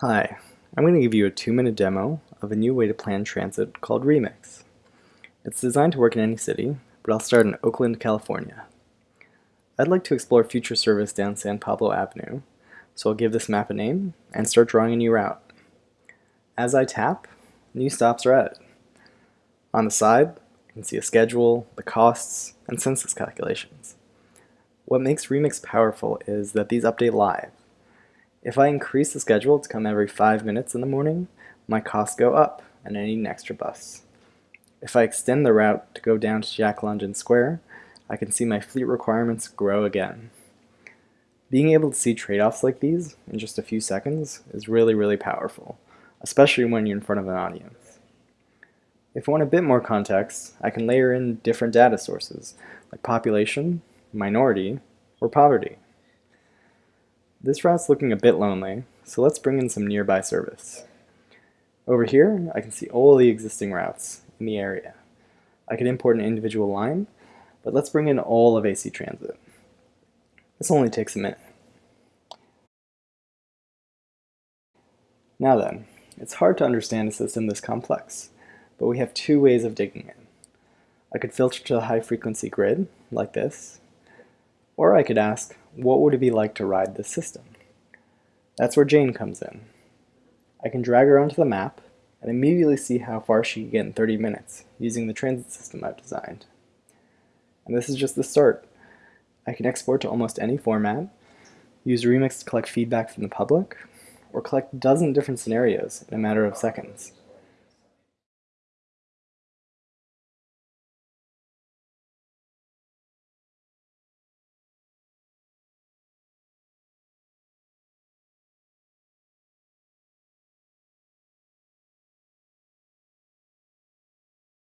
Hi, I'm going to give you a two-minute demo of a new way to plan transit called Remix. It's designed to work in any city, but I'll start in Oakland, California. I'd like to explore future service down San Pablo Avenue, so I'll give this map a name and start drawing a new route. As I tap, new stops are added. On the side, you can see a schedule, the costs, and census calculations. What makes Remix powerful is that these update live. If I increase the schedule to come every 5 minutes in the morning, my costs go up and I need an extra bus. If I extend the route to go down to Jack London Square, I can see my fleet requirements grow again. Being able to see trade-offs like these in just a few seconds is really, really powerful, especially when you're in front of an audience. If I want a bit more context, I can layer in different data sources, like population, minority, or poverty. This route's looking a bit lonely, so let's bring in some nearby service. Over here, I can see all the existing routes in the area. I could import an individual line, but let's bring in all of AC Transit. This only takes a minute. Now then, it's hard to understand a system this complex, but we have two ways of digging in. I could filter to the high frequency grid, like this, or I could ask, what would it be like to ride this system? That's where Jane comes in. I can drag her onto the map and immediately see how far she can get in 30 minutes using the transit system I've designed. And this is just the start. I can export to almost any format, use Remix to collect feedback from the public, or collect a dozen different scenarios in a matter of seconds.